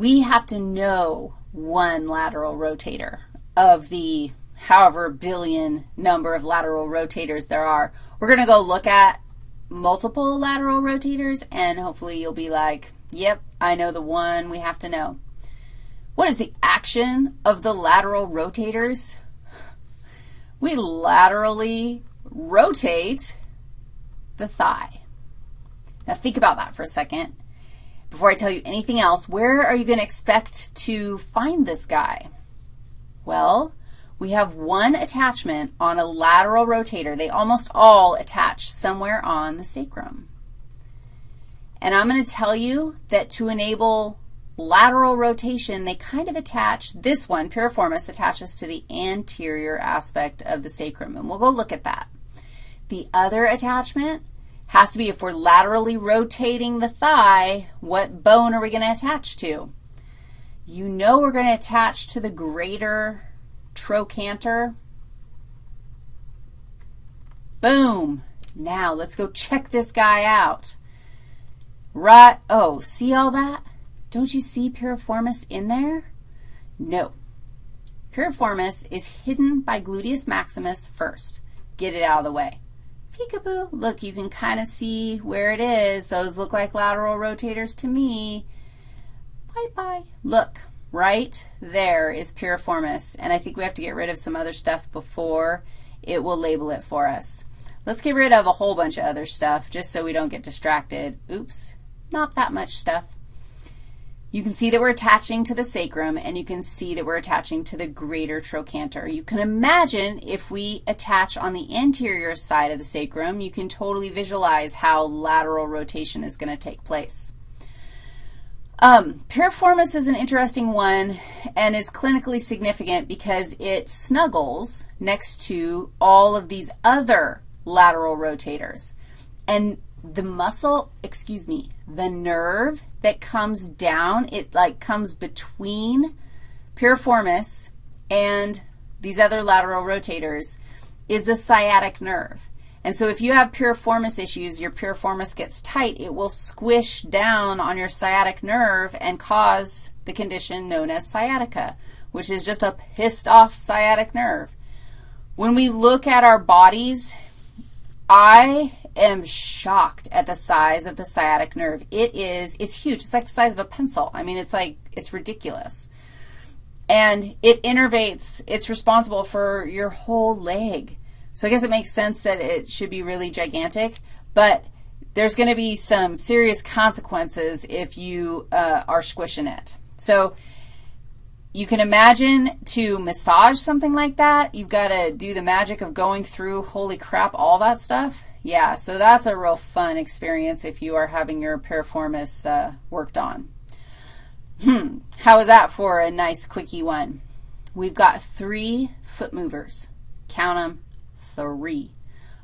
we have to know one lateral rotator of the however billion number of lateral rotators there are. We're going to go look at multiple lateral rotators, and hopefully you'll be like, yep, I know the one we have to know. What is the action of the lateral rotators? We laterally rotate the thigh. Now think about that for a second. Before I tell you anything else, where are you going to expect to find this guy? Well, we have one attachment on a lateral rotator. They almost all attach somewhere on the sacrum. And I'm going to tell you that to enable lateral rotation, they kind of attach, this one, piriformis, attaches to the anterior aspect of the sacrum, and we'll go look at that. The other attachment has to be if we're laterally rotating the thigh, what bone are we going to attach to? You know we're going to attach to the greater trochanter. Boom. Now let's go check this guy out. Right, oh, see all that? Don't you see piriformis in there? No. Piriformis is hidden by gluteus maximus first. Get it out of the way peekaboo. Look, you can kind of see where it is. Those look like lateral rotators to me. Bye-bye. Look, right there is piriformis, and I think we have to get rid of some other stuff before it will label it for us. Let's get rid of a whole bunch of other stuff just so we don't get distracted. Oops, not that much stuff. You can see that we're attaching to the sacrum, and you can see that we're attaching to the greater trochanter. You can imagine if we attach on the anterior side of the sacrum, you can totally visualize how lateral rotation is going to take place. Um, piriformis is an interesting one and is clinically significant because it snuggles next to all of these other lateral rotators. And the muscle, excuse me, the nerve that comes down, it like comes between piriformis and these other lateral rotators, is the sciatic nerve. And so if you have piriformis issues, your piriformis gets tight, it will squish down on your sciatic nerve and cause the condition known as sciatica, which is just a pissed off sciatic nerve. When we look at our bodies, I am shocked at the size of the sciatic nerve. It is, it's huge. It's like the size of a pencil. I mean, it's like, it's ridiculous. And it innervates, it's responsible for your whole leg. So I guess it makes sense that it should be really gigantic, but there's going to be some serious consequences if you uh, are squishing it. So you can imagine to massage something like that, you've got to do the magic of going through, holy crap, all that stuff. Yeah, so that's a real fun experience if you are having your piriformis uh, worked on. Hmm, how is that for a nice quickie one? We've got three foot movers. Count them, three.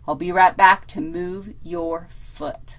I'll be right back to move your foot.